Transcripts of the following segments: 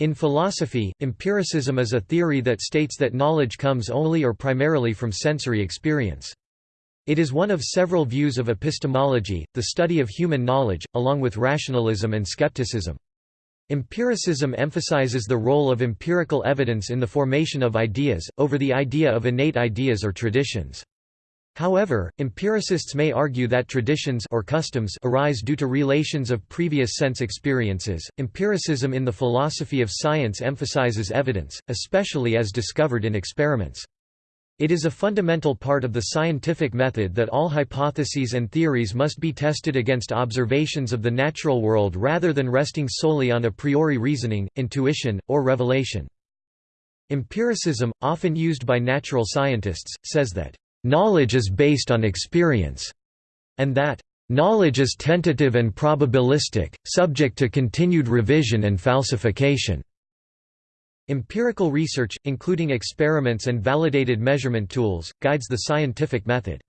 In philosophy, empiricism is a theory that states that knowledge comes only or primarily from sensory experience. It is one of several views of epistemology, the study of human knowledge, along with rationalism and skepticism. Empiricism emphasizes the role of empirical evidence in the formation of ideas, over the idea of innate ideas or traditions. However, empiricists may argue that traditions or customs arise due to relations of previous sense experiences. Empiricism in the philosophy of science emphasizes evidence, especially as discovered in experiments. It is a fundamental part of the scientific method that all hypotheses and theories must be tested against observations of the natural world rather than resting solely on a priori reasoning, intuition, or revelation. Empiricism, often used by natural scientists, says that knowledge is based on experience, and that knowledge is tentative and probabilistic, subject to continued revision and falsification. Empirical research, including experiments and validated measurement tools, guides the scientific method.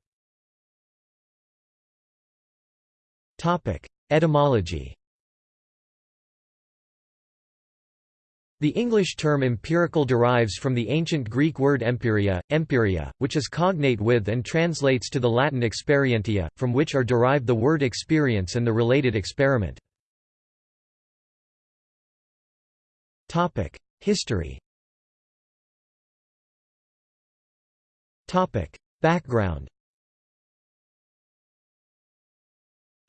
Etymology The English term empirical derives from the ancient Greek word empiria, empiria, which is cognate with and translates to the Latin experientia, from which are derived the word experience and the related experiment. History Background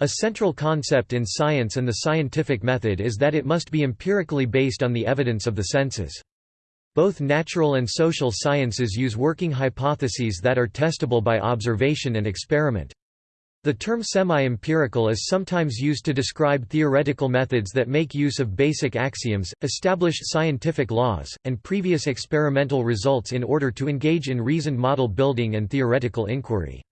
A central concept in science and the scientific method is that it must be empirically based on the evidence of the senses. Both natural and social sciences use working hypotheses that are testable by observation and experiment. The term semi-empirical is sometimes used to describe theoretical methods that make use of basic axioms, established scientific laws, and previous experimental results in order to engage in reasoned model building and theoretical inquiry.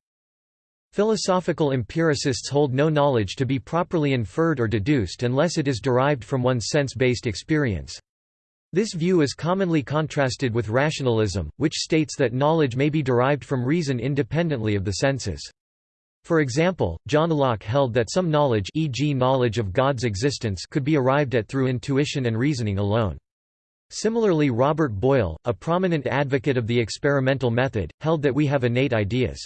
Philosophical empiricists hold no knowledge to be properly inferred or deduced unless it is derived from one's sense-based experience. This view is commonly contrasted with rationalism, which states that knowledge may be derived from reason independently of the senses. For example, John Locke held that some knowledge e.g. knowledge of God's existence could be arrived at through intuition and reasoning alone. Similarly Robert Boyle, a prominent advocate of the experimental method, held that we have innate ideas.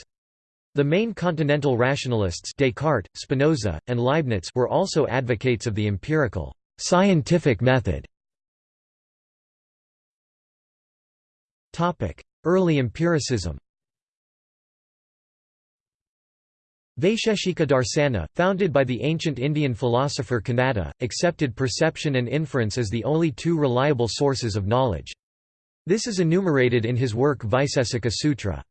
The main continental rationalists Descartes, Spinoza, and Leibniz were also advocates of the empirical, scientific method. Early empiricism Vaisheshika Darsana, founded by the ancient Indian philosopher Kanada, accepted perception and inference as the only two reliable sources of knowledge. This is enumerated in his work Vaisesika Sutra.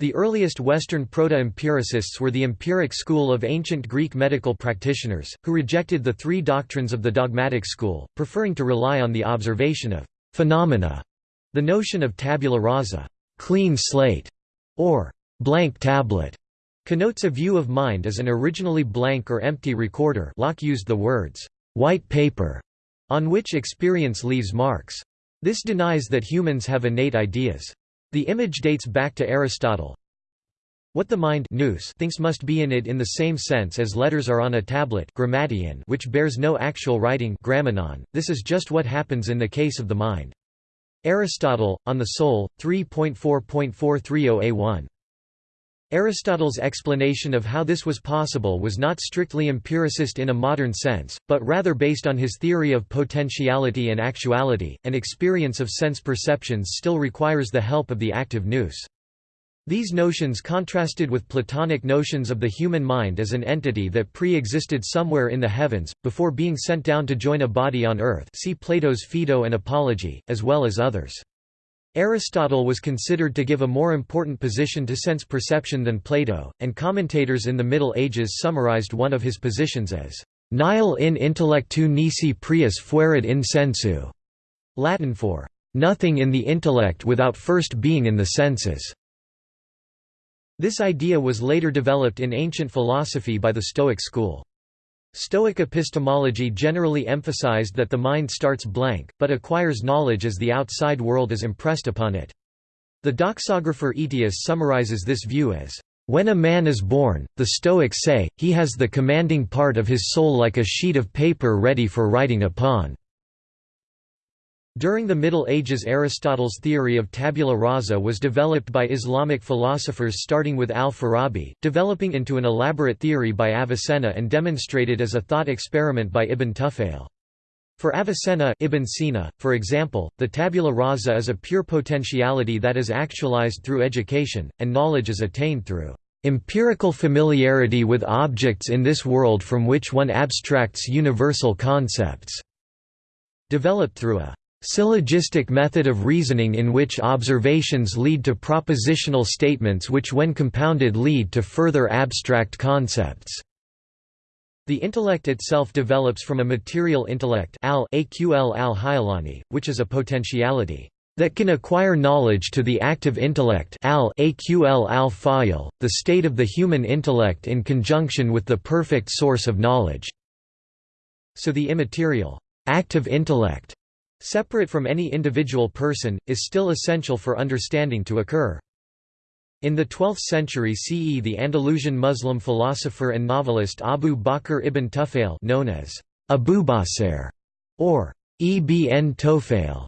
The earliest Western proto-empiricists were the empiric school of ancient Greek medical practitioners, who rejected the three doctrines of the dogmatic school, preferring to rely on the observation of phenomena. The notion of tabula rasa clean slate", or blank tablet, connotes a view of mind as an originally blank or empty recorder Locke used the words, white paper, on which experience leaves marks. This denies that humans have innate ideas. The image dates back to Aristotle. What the mind nous thinks must be in it in the same sense as letters are on a tablet grammateion which bears no actual writing grammenon, this is just what happens in the case of the mind. Aristotle, On the Soul, 3.4.430a1. Aristotle's explanation of how this was possible was not strictly empiricist in a modern sense, but rather based on his theory of potentiality and actuality, and experience of sense perceptions still requires the help of the active nous. These notions contrasted with Platonic notions of the human mind as an entity that pre-existed somewhere in the heavens, before being sent down to join a body on earth see Plato's Phaedo and Apology, as well as others. Aristotle was considered to give a more important position to sense perception than Plato, and commentators in the Middle Ages summarized one of his positions as nihil in intellectu nisi prius fuerit in sensu, Latin for nothing in the intellect without first being in the senses. This idea was later developed in ancient philosophy by the Stoic school. Stoic epistemology generally emphasized that the mind starts blank, but acquires knowledge as the outside world is impressed upon it. The doxographer Aetius summarizes this view as, "...when a man is born, the Stoics say, he has the commanding part of his soul like a sheet of paper ready for writing upon." During the Middle Ages Aristotle's theory of tabula rasa was developed by Islamic philosophers starting with al-Farabi, developing into an elaborate theory by Avicenna and demonstrated as a thought experiment by Ibn Tufayl. For Avicenna Ibn Sina, for example, the tabula rasa is a pure potentiality that is actualized through education, and knowledge is attained through empirical familiarity with objects in this world from which one abstracts universal concepts, developed through a syllogistic method of reasoning in which observations lead to propositional statements which when compounded lead to further abstract concepts. The intellect itself develops from a material intellect al al which is a potentiality that can acquire knowledge to the active intellect al the state of the human intellect in conjunction with the perfect source of knowledge. So the immaterial active intellect separate from any individual person, is still essential for understanding to occur. In the 12th century CE the Andalusian Muslim philosopher and novelist Abu Bakr ibn Tufail known as Abu Basir or Ibn Tufayl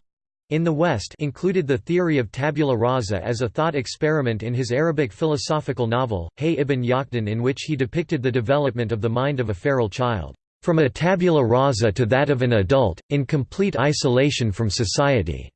in the West included the theory of tabula rasa as a thought experiment in his Arabic philosophical novel, Hay ibn Yaqdan in which he depicted the development of the mind of a feral child. From a tabula rasa to that of an adult, in complete isolation from society.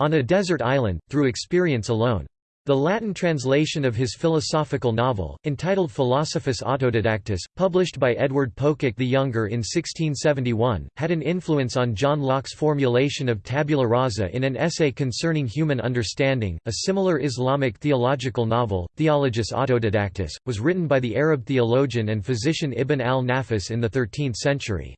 On a desert island, through experience alone. The Latin translation of his philosophical novel, entitled Philosophus Autodidactus, published by Edward Pococke the Younger in 1671, had an influence on John Locke's formulation of tabula rasa in an essay concerning human understanding. A similar Islamic theological novel, Theologus Autodidactus, was written by the Arab theologian and physician Ibn al-Nafis in the 13th century.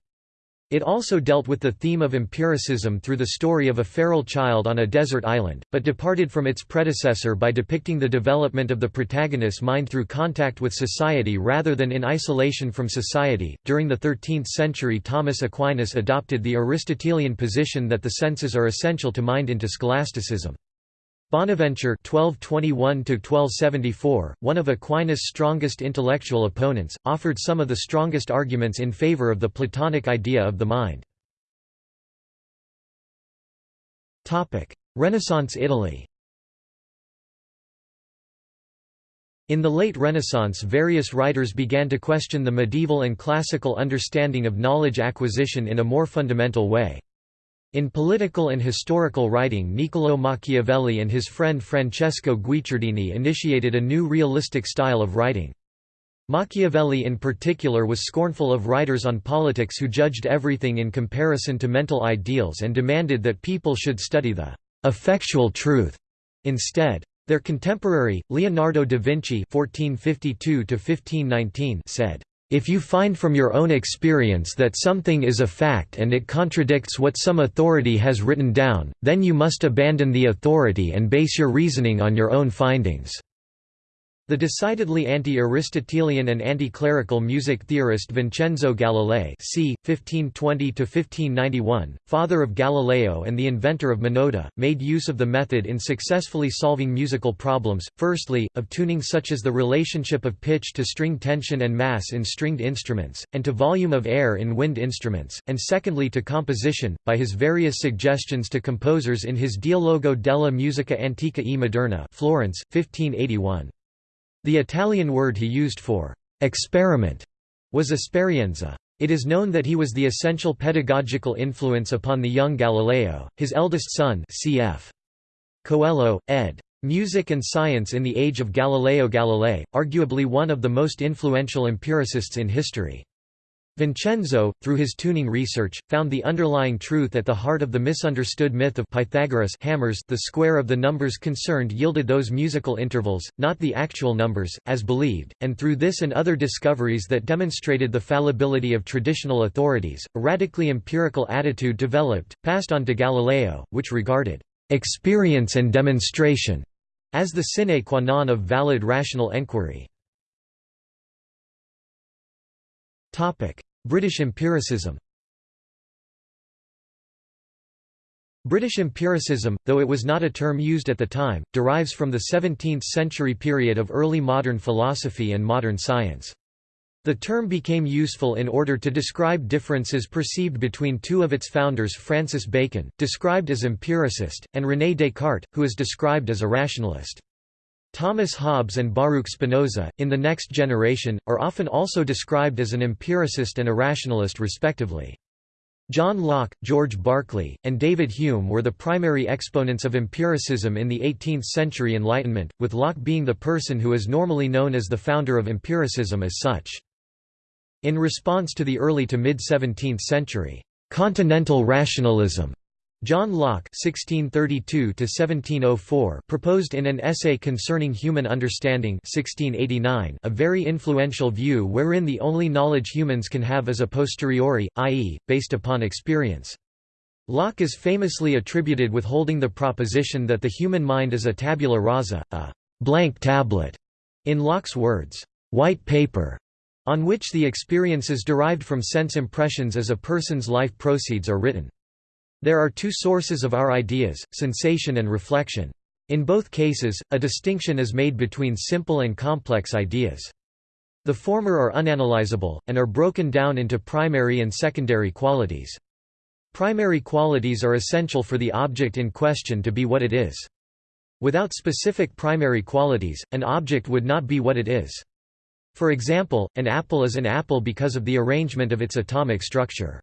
It also dealt with the theme of empiricism through the story of a feral child on a desert island, but departed from its predecessor by depicting the development of the protagonist's mind through contact with society rather than in isolation from society. During the 13th century, Thomas Aquinas adopted the Aristotelian position that the senses are essential to mind into scholasticism. Bonaventure (1221–1274), one of Aquinas' strongest intellectual opponents, offered some of the strongest arguments in favor of the Platonic idea of the mind. Topic: Renaissance Italy. In the late Renaissance various writers began to question the medieval and classical understanding of knowledge acquisition in a more fundamental way. In political and historical writing Niccolò Machiavelli and his friend Francesco Guicciardini initiated a new realistic style of writing. Machiavelli in particular was scornful of writers on politics who judged everything in comparison to mental ideals and demanded that people should study the «effectual truth» instead. Their contemporary, Leonardo da Vinci said, if you find from your own experience that something is a fact and it contradicts what some authority has written down, then you must abandon the authority and base your reasoning on your own findings. The decidedly anti-Aristotelian and anti-clerical music theorist Vincenzo Galilei c. 1520–1591, father of Galileo and the inventor of monody, made use of the method in successfully solving musical problems, firstly, of tuning such as the relationship of pitch to string tension and mass in stringed instruments, and to volume of air in wind instruments, and secondly to composition, by his various suggestions to composers in his Dialogo della musica antica e moderna Florence, 1581. The Italian word he used for experiment was esperienza. It is known that he was the essential pedagogical influence upon the young Galileo, his eldest son cf. Coelho, ed. Music and Science in the Age of Galileo Galilei, arguably one of the most influential empiricists in history. Vincenzo, through his tuning research, found the underlying truth at the heart of the misunderstood myth of Pythagoras hammers the square of the numbers concerned yielded those musical intervals, not the actual numbers, as believed, and through this and other discoveries that demonstrated the fallibility of traditional authorities, a radically empirical attitude developed, passed on to Galileo, which regarded experience and demonstration as the sine qua non of valid rational enquiry. British empiricism British empiricism, though it was not a term used at the time, derives from the 17th-century period of early modern philosophy and modern science. The term became useful in order to describe differences perceived between two of its founders Francis Bacon, described as empiricist, and René Descartes, who is described as a rationalist. Thomas Hobbes and Baruch Spinoza, in the next generation, are often also described as an empiricist and a rationalist respectively. John Locke, George Berkeley, and David Hume were the primary exponents of empiricism in the 18th-century Enlightenment, with Locke being the person who is normally known as the founder of empiricism as such. In response to the early to mid-17th century, "'continental rationalism' John Locke (1632–1704) proposed in an essay concerning human understanding (1689) a very influential view wherein the only knowledge humans can have is a posteriori, i.e., based upon experience. Locke is famously attributed with holding the proposition that the human mind is a tabula rasa, a blank tablet, in Locke's words, white paper, on which the experiences derived from sense impressions as a person's life proceeds are written. There are two sources of our ideas, sensation and reflection. In both cases, a distinction is made between simple and complex ideas. The former are unanalyzable, and are broken down into primary and secondary qualities. Primary qualities are essential for the object in question to be what it is. Without specific primary qualities, an object would not be what it is. For example, an apple is an apple because of the arrangement of its atomic structure.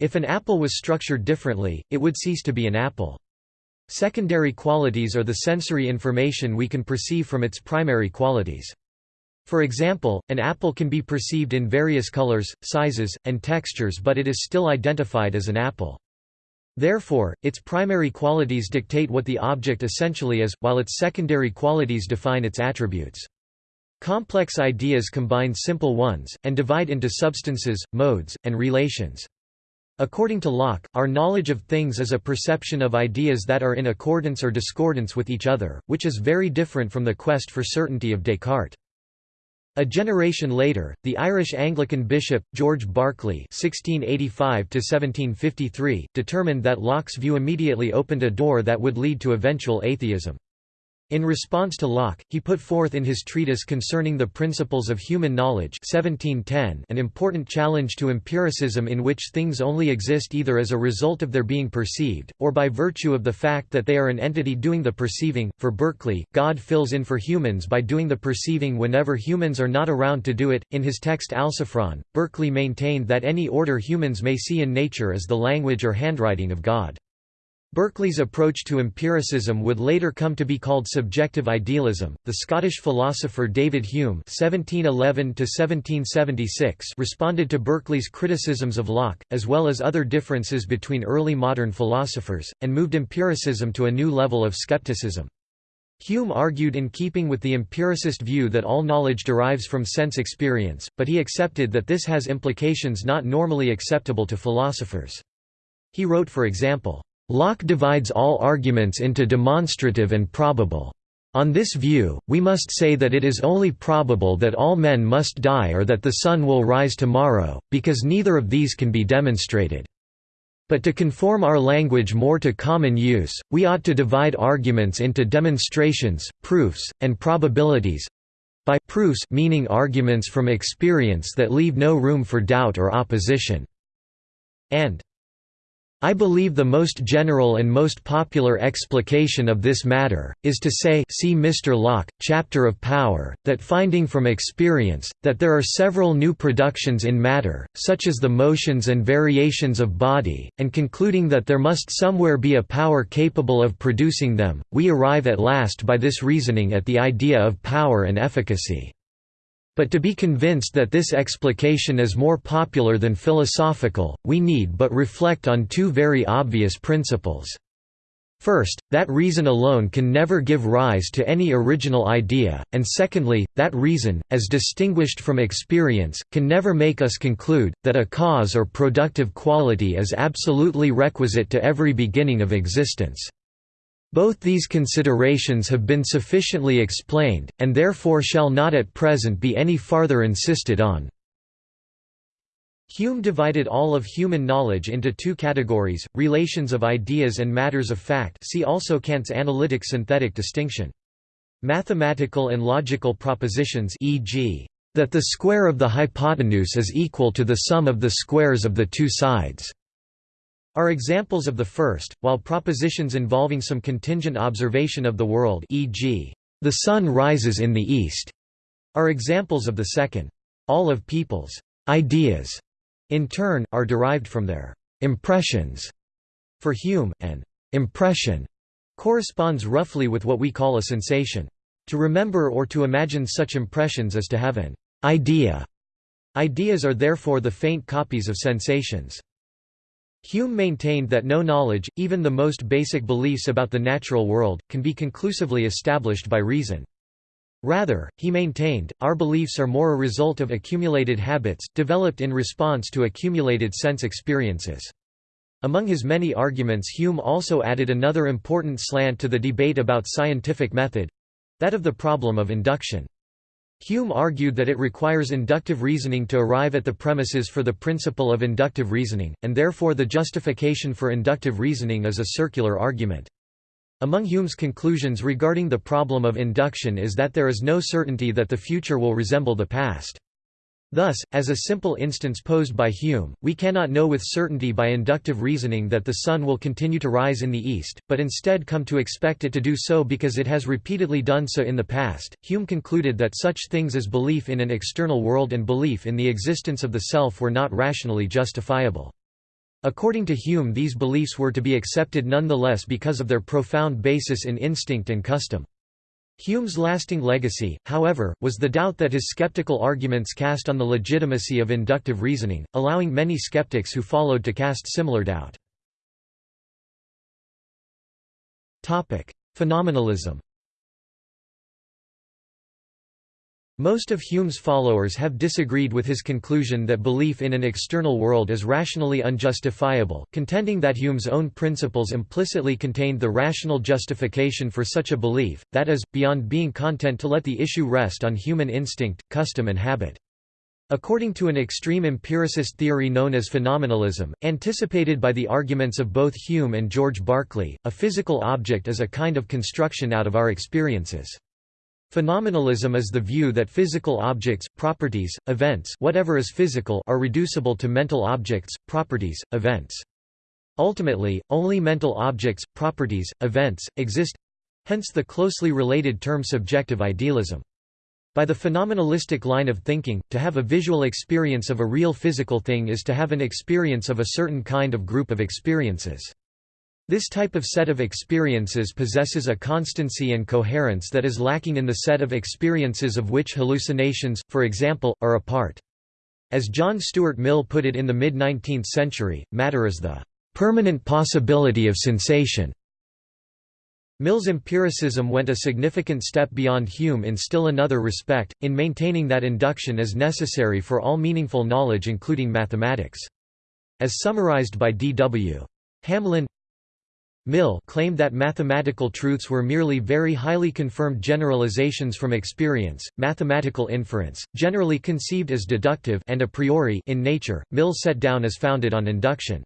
If an apple was structured differently, it would cease to be an apple. Secondary qualities are the sensory information we can perceive from its primary qualities. For example, an apple can be perceived in various colors, sizes, and textures but it is still identified as an apple. Therefore, its primary qualities dictate what the object essentially is, while its secondary qualities define its attributes. Complex ideas combine simple ones, and divide into substances, modes, and relations. According to Locke, our knowledge of things is a perception of ideas that are in accordance or discordance with each other, which is very different from the quest for certainty of Descartes. A generation later, the Irish Anglican bishop, George Berkeley (1685–1753), determined that Locke's view immediately opened a door that would lead to eventual atheism. In response to Locke, he put forth in his treatise concerning the principles of human knowledge 1710 an important challenge to empiricism in which things only exist either as a result of their being perceived, or by virtue of the fact that they are an entity doing the perceiving. For Berkeley, God fills in for humans by doing the perceiving whenever humans are not around to do it. In his text Alciphron, Berkeley maintained that any order humans may see in nature is the language or handwriting of God. Berkeley's approach to empiricism would later come to be called subjective idealism. The Scottish philosopher David Hume (1711–1776) responded to Berkeley's criticisms of Locke, as well as other differences between early modern philosophers, and moved empiricism to a new level of skepticism. Hume argued in keeping with the empiricist view that all knowledge derives from sense experience, but he accepted that this has implications not normally acceptable to philosophers. He wrote for example, Locke divides all arguments into demonstrative and probable. On this view, we must say that it is only probable that all men must die or that the sun will rise tomorrow, because neither of these can be demonstrated. But to conform our language more to common use, we ought to divide arguments into demonstrations, proofs, and probabilities by proofs meaning arguments from experience that leave no room for doubt or opposition, and I believe the most general and most popular explication of this matter, is to say see Mr. Locke, Chapter of Power, that finding from experience, that there are several new productions in matter, such as the motions and variations of body, and concluding that there must somewhere be a power capable of producing them, we arrive at last by this reasoning at the idea of power and efficacy. But to be convinced that this explication is more popular than philosophical, we need but reflect on two very obvious principles. First, that reason alone can never give rise to any original idea, and secondly, that reason, as distinguished from experience, can never make us conclude, that a cause or productive quality is absolutely requisite to every beginning of existence. Both these considerations have been sufficiently explained, and therefore shall not at present be any farther insisted on. Hume divided all of human knowledge into two categories, relations of ideas and matters of fact see also Kant's analytic synthetic distinction. Mathematical and logical propositions e.g. that the square of the hypotenuse is equal to the sum of the squares of the two sides are examples of the first, while propositions involving some contingent observation of the world e.g., the sun rises in the east, are examples of the second. All of people's ideas, in turn, are derived from their impressions. For Hume, an impression corresponds roughly with what we call a sensation. To remember or to imagine such impressions is to have an idea. Ideas are therefore the faint copies of sensations. Hume maintained that no knowledge, even the most basic beliefs about the natural world, can be conclusively established by reason. Rather, he maintained, our beliefs are more a result of accumulated habits, developed in response to accumulated sense experiences. Among his many arguments Hume also added another important slant to the debate about scientific method—that of the problem of induction. Hume argued that it requires inductive reasoning to arrive at the premises for the principle of inductive reasoning, and therefore the justification for inductive reasoning is a circular argument. Among Hume's conclusions regarding the problem of induction is that there is no certainty that the future will resemble the past. Thus, as a simple instance posed by Hume, we cannot know with certainty by inductive reasoning that the sun will continue to rise in the east, but instead come to expect it to do so because it has repeatedly done so in the past. Hume concluded that such things as belief in an external world and belief in the existence of the self were not rationally justifiable. According to Hume these beliefs were to be accepted nonetheless because of their profound basis in instinct and custom. Hume's lasting legacy, however, was the doubt that his skeptical arguments cast on the legitimacy of inductive reasoning, allowing many skeptics who followed to cast similar doubt. Phenomenalism Most of Hume's followers have disagreed with his conclusion that belief in an external world is rationally unjustifiable, contending that Hume's own principles implicitly contained the rational justification for such a belief, that is, beyond being content to let the issue rest on human instinct, custom and habit. According to an extreme empiricist theory known as phenomenalism, anticipated by the arguments of both Hume and George Berkeley, a physical object is a kind of construction out of our experiences. Phenomenalism is the view that physical objects, properties, events whatever is physical are reducible to mental objects, properties, events. Ultimately, only mental objects, properties, events, exist—hence the closely related term subjective idealism. By the phenomenalistic line of thinking, to have a visual experience of a real physical thing is to have an experience of a certain kind of group of experiences. This type of set of experiences possesses a constancy and coherence that is lacking in the set of experiences of which hallucinations, for example, are a part. As John Stuart Mill put it in the mid-19th century, matter is the "...permanent possibility of sensation." Mill's empiricism went a significant step beyond Hume in still another respect, in maintaining that induction is necessary for all meaningful knowledge including mathematics. As summarized by D. W. Hamlyn Mill claimed that mathematical truths were merely very highly confirmed generalizations from experience. Mathematical inference, generally conceived as deductive and a priori in nature, Mill set down as founded on induction.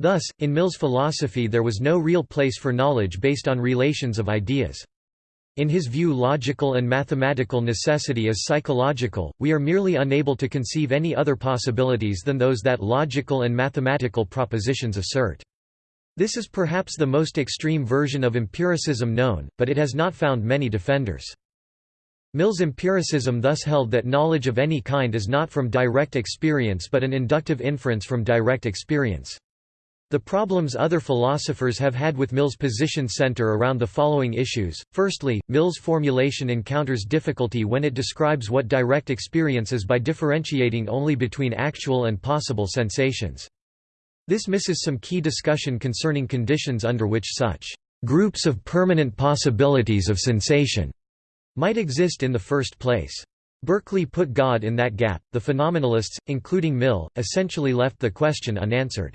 Thus, in Mill's philosophy there was no real place for knowledge based on relations of ideas. In his view logical and mathematical necessity is psychological, we are merely unable to conceive any other possibilities than those that logical and mathematical propositions assert. This is perhaps the most extreme version of empiricism known, but it has not found many defenders. Mill's empiricism thus held that knowledge of any kind is not from direct experience but an inductive inference from direct experience. The problems other philosophers have had with Mill's position center around the following issues. Firstly, Mill's formulation encounters difficulty when it describes what direct experience is by differentiating only between actual and possible sensations. This misses some key discussion concerning conditions under which such groups of permanent possibilities of sensation might exist in the first place. Berkeley put God in that gap. The phenomenalists, including Mill, essentially left the question unanswered.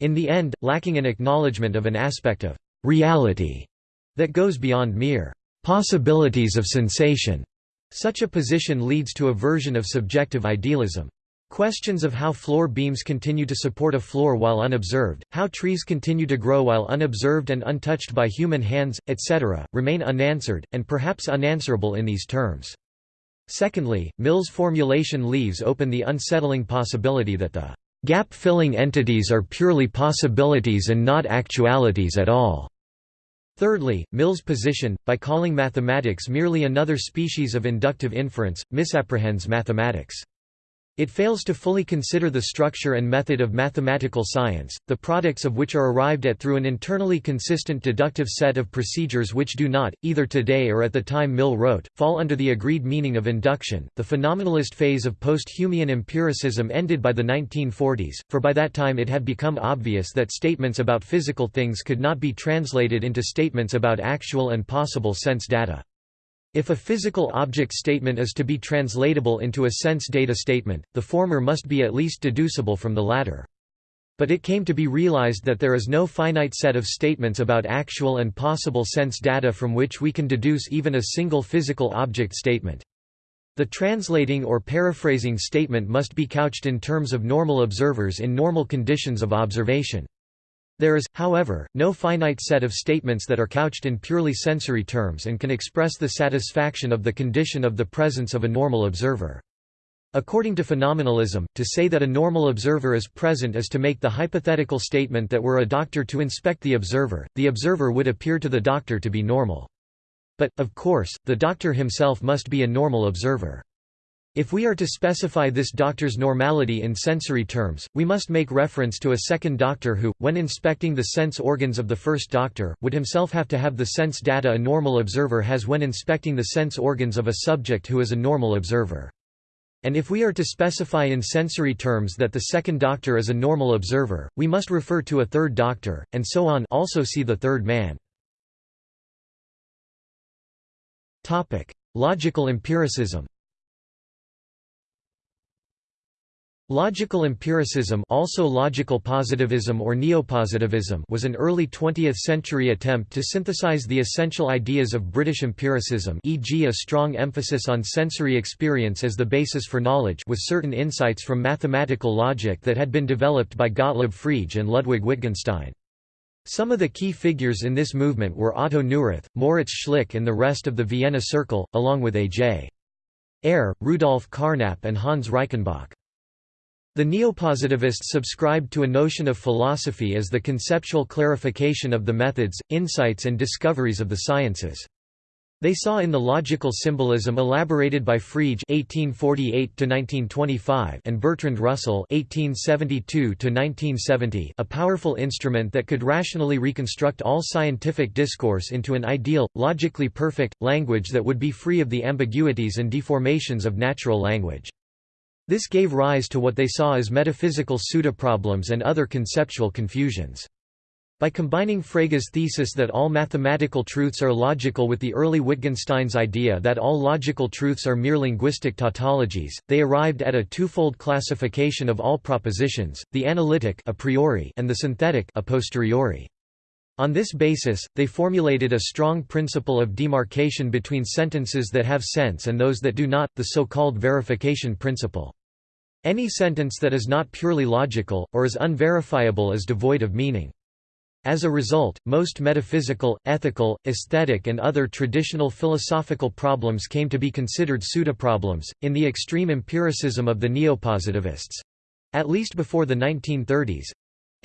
In the end, lacking an acknowledgement of an aspect of reality that goes beyond mere possibilities of sensation. Such a position leads to a version of subjective idealism. Questions of how floor beams continue to support a floor while unobserved, how trees continue to grow while unobserved and untouched by human hands, etc., remain unanswered, and perhaps unanswerable in these terms. Secondly, Mill's formulation leaves open the unsettling possibility that the gap-filling entities are purely possibilities and not actualities at all. Thirdly, Mill's position, by calling mathematics merely another species of inductive inference, misapprehends mathematics. It fails to fully consider the structure and method of mathematical science, the products of which are arrived at through an internally consistent deductive set of procedures which do not, either today or at the time Mill wrote, fall under the agreed meaning of induction. The phenomenalist phase of post-Humean empiricism ended by the 1940s, for by that time it had become obvious that statements about physical things could not be translated into statements about actual and possible sense data. If a physical object statement is to be translatable into a sense data statement, the former must be at least deducible from the latter. But it came to be realized that there is no finite set of statements about actual and possible sense data from which we can deduce even a single physical object statement. The translating or paraphrasing statement must be couched in terms of normal observers in normal conditions of observation. There is, however, no finite set of statements that are couched in purely sensory terms and can express the satisfaction of the condition of the presence of a normal observer. According to phenomenalism, to say that a normal observer is present is to make the hypothetical statement that were a doctor to inspect the observer, the observer would appear to the doctor to be normal. But, of course, the doctor himself must be a normal observer. If we are to specify this doctor's normality in sensory terms, we must make reference to a second doctor who, when inspecting the sense organs of the first doctor, would himself have to have the sense data a normal observer has when inspecting the sense organs of a subject who is a normal observer. And if we are to specify in sensory terms that the second doctor is a normal observer, we must refer to a third doctor, and so on also see the third man. Logical empiricism Logical empiricism also logical positivism or neopositivism was an early 20th-century attempt to synthesize the essential ideas of British empiricism e.g. a strong emphasis on sensory experience as the basis for knowledge with certain insights from mathematical logic that had been developed by Gottlob Frege and Ludwig Wittgenstein. Some of the key figures in this movement were Otto Neurath, Moritz Schlick and the rest of the Vienna Circle, along with A.J. Ayer, Rudolf Carnap and Hans Reichenbach. The neopositivists subscribed to a notion of philosophy as the conceptual clarification of the methods, insights and discoveries of the sciences. They saw in the logical symbolism elaborated by Frege (1848–1925) and Bertrand Russell (1872–1970) a powerful instrument that could rationally reconstruct all scientific discourse into an ideal, logically perfect language that would be free of the ambiguities and deformations of natural language. This gave rise to what they saw as metaphysical pseudoproblems and other conceptual confusions. By combining Frege's thesis that all mathematical truths are logical with the early Wittgenstein's idea that all logical truths are mere linguistic tautologies, they arrived at a twofold classification of all propositions, the analytic a priori and the synthetic a posteriori. On this basis, they formulated a strong principle of demarcation between sentences that have sense and those that do not, the so-called verification principle. Any sentence that is not purely logical, or is unverifiable is devoid of meaning. As a result, most metaphysical, ethical, aesthetic and other traditional philosophical problems came to be considered pseudoproblems, in the extreme empiricism of the neopositivists—at least before the 1930s.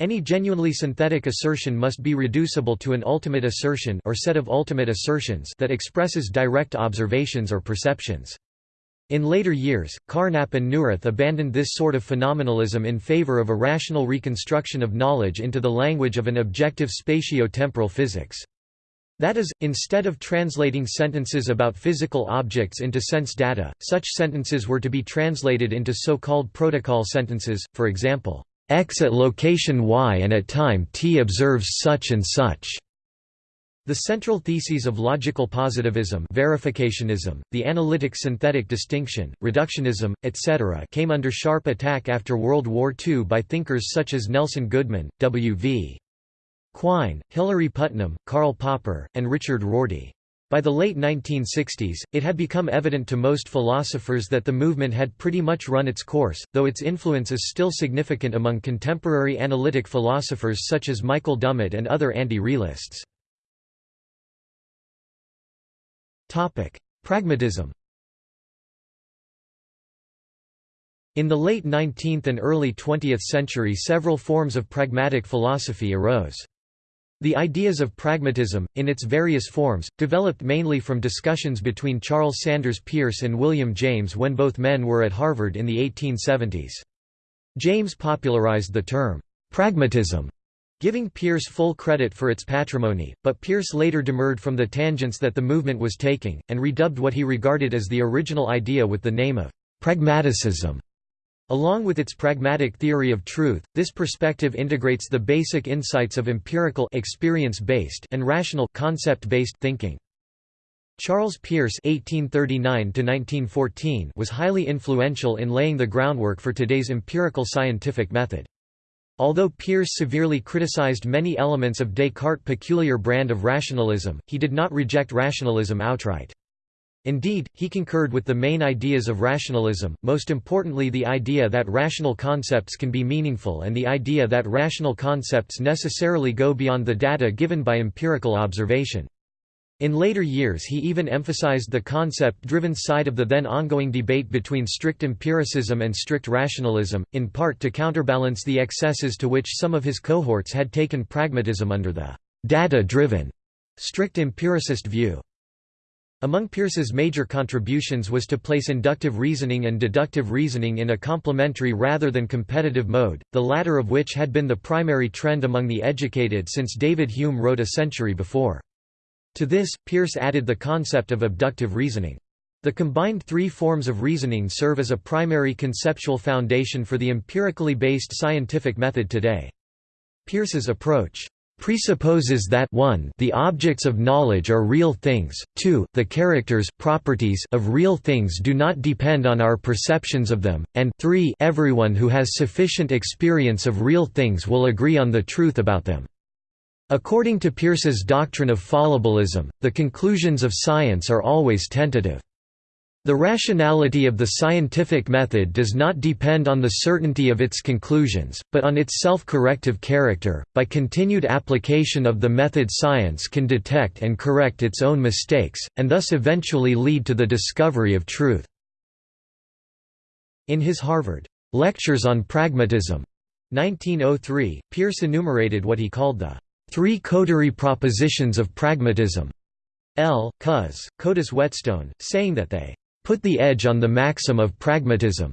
Any genuinely synthetic assertion must be reducible to an ultimate assertion or set of ultimate assertions that expresses direct observations or perceptions. In later years, Carnap and Neurath abandoned this sort of phenomenalism in favor of a rational reconstruction of knowledge into the language of an objective spatio-temporal physics. That is, instead of translating sentences about physical objects into sense data, such sentences were to be translated into so-called protocol sentences, for example, X at location Y and at time t observes such and such. The central theses of logical positivism verificationism, the analytic-synthetic distinction, reductionism, etc. came under sharp attack after World War II by thinkers such as Nelson Goodman, W. V. Quine, Hilary Putnam, Karl Popper, and Richard Rorty. By the late 1960s, it had become evident to most philosophers that the movement had pretty much run its course, though its influence is still significant among contemporary analytic philosophers such as Michael Dummett and other anti-realists. Pragmatism In the late 19th and early 20th century several forms of pragmatic philosophy arose. The ideas of pragmatism, in its various forms, developed mainly from discussions between Charles Sanders Peirce and William James when both men were at Harvard in the 1870s. James popularized the term, pragmatism, giving Peirce full credit for its patrimony, but Peirce later demurred from the tangents that the movement was taking, and redubbed what he regarded as the original idea with the name of pragmaticism. Along with its pragmatic theory of truth, this perspective integrates the basic insights of empirical experience-based and rational concept-based thinking. Charles Peirce (1839–1914) was highly influential in laying the groundwork for today's empirical scientific method. Although Peirce severely criticized many elements of Descartes' peculiar brand of rationalism, he did not reject rationalism outright. Indeed, he concurred with the main ideas of rationalism, most importantly the idea that rational concepts can be meaningful and the idea that rational concepts necessarily go beyond the data given by empirical observation. In later years he even emphasized the concept-driven side of the then ongoing debate between strict empiricism and strict rationalism, in part to counterbalance the excesses to which some of his cohorts had taken pragmatism under the «data-driven» strict empiricist view. Among Peirce's major contributions was to place inductive reasoning and deductive reasoning in a complementary rather than competitive mode, the latter of which had been the primary trend among the educated since David Hume wrote a century before. To this, Peirce added the concept of abductive reasoning. The combined three forms of reasoning serve as a primary conceptual foundation for the empirically based scientific method today. Peirce's approach presupposes that 1 the objects of knowledge are real things, 2 the characters properties of real things do not depend on our perceptions of them, and 3 everyone who has sufficient experience of real things will agree on the truth about them. According to Peirce's doctrine of fallibilism, the conclusions of science are always tentative. The rationality of the scientific method does not depend on the certainty of its conclusions, but on its self-corrective character. By continued application of the method science can detect and correct its own mistakes, and thus eventually lead to the discovery of truth. In his Harvard Lectures on Pragmatism 1903, Peirce enumerated what he called the three cotary propositions of pragmatism. L. Cus, Cotus Whetstone, saying that they put the edge on the maxim of pragmatism.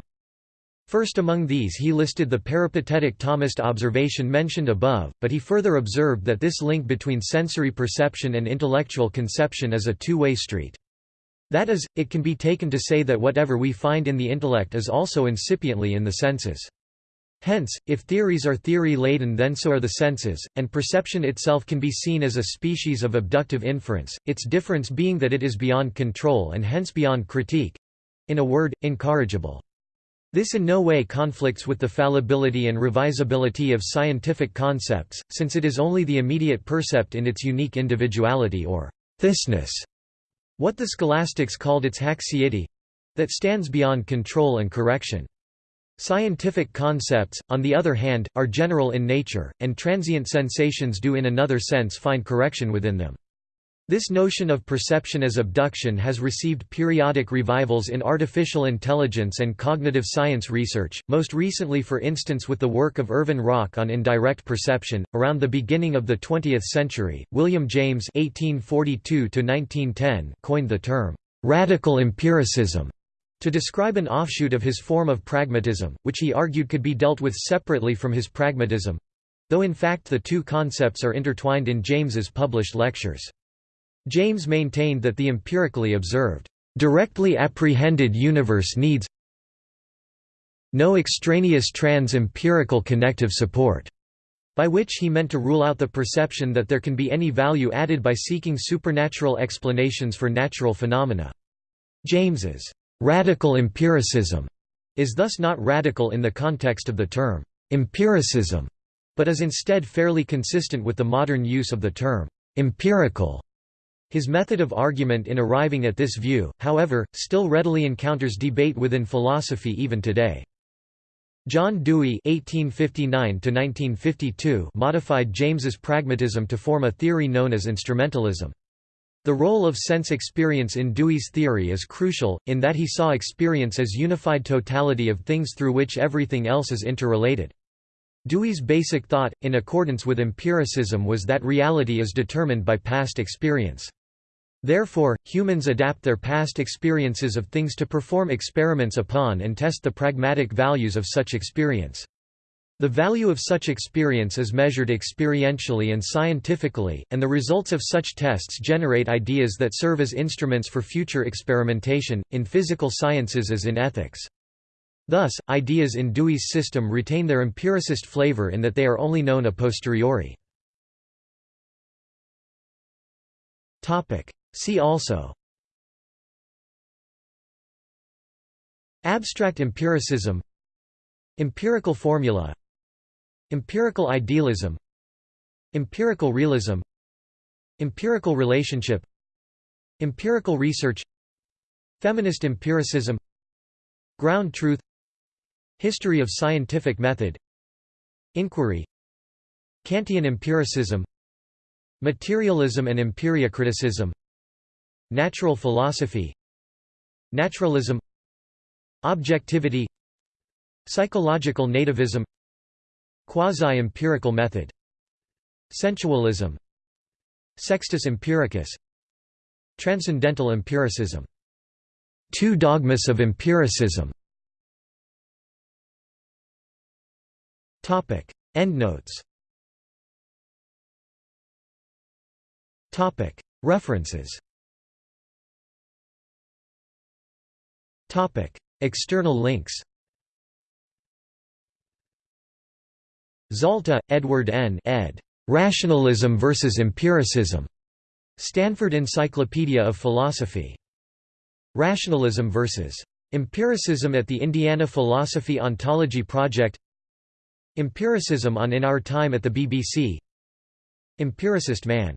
First among these he listed the peripatetic Thomist observation mentioned above, but he further observed that this link between sensory perception and intellectual conception is a two-way street. That is, it can be taken to say that whatever we find in the intellect is also incipiently in the senses. Hence, if theories are theory-laden then so are the senses, and perception itself can be seen as a species of abductive inference, its difference being that it is beyond control and hence beyond critique—in a word, incorrigible. This in no way conflicts with the fallibility and revisability of scientific concepts, since it is only the immediate percept in its unique individuality or thisness, what the scholastics called its haecceity—that stands beyond control and correction. Scientific concepts, on the other hand, are general in nature, and transient sensations do in another sense find correction within them. This notion of perception as abduction has received periodic revivals in artificial intelligence and cognitive science research, most recently for instance with the work of Irvin Rock on indirect perception. Around the beginning of the 20th century, William James (1842–1910) coined the term radical empiricism to describe an offshoot of his form of pragmatism, which he argued could be dealt with separately from his pragmatism—though in fact the two concepts are intertwined in James's published lectures. James maintained that the empirically observed, directly apprehended universe needs no extraneous trans-empirical connective support, by which he meant to rule out the perception that there can be any value added by seeking supernatural explanations for natural phenomena. James's Radical empiricism is thus not radical in the context of the term empiricism, but is instead fairly consistent with the modern use of the term empirical. His method of argument in arriving at this view, however, still readily encounters debate within philosophy even today. John Dewey (1859–1952) modified James's pragmatism to form a theory known as instrumentalism. The role of sense experience in Dewey's theory is crucial, in that he saw experience as unified totality of things through which everything else is interrelated. Dewey's basic thought, in accordance with empiricism was that reality is determined by past experience. Therefore, humans adapt their past experiences of things to perform experiments upon and test the pragmatic values of such experience. The value of such experience is measured experientially and scientifically, and the results of such tests generate ideas that serve as instruments for future experimentation, in physical sciences as in ethics. Thus, ideas in Dewey's system retain their empiricist flavor in that they are only known a posteriori. See also Abstract empiricism Empirical formula Empirical idealism Empirical realism Empirical relationship Empirical research Feminist empiricism Ground truth History of scientific method Inquiry Kantian empiricism Materialism and empiriocriticism Natural philosophy Naturalism Objectivity Psychological nativism Quasi-empirical method. Sensualism. Sextus empiricus. Transcendental empiricism. Two dogmas of empiricism. Endnotes. References. External links Zalta, Edward N. ed. Rationalism versus Empiricism. Stanford Encyclopedia of Philosophy. Rationalism versus Empiricism at the Indiana Philosophy Ontology Project Empiricism on In Our Time at the BBC Empiricist Man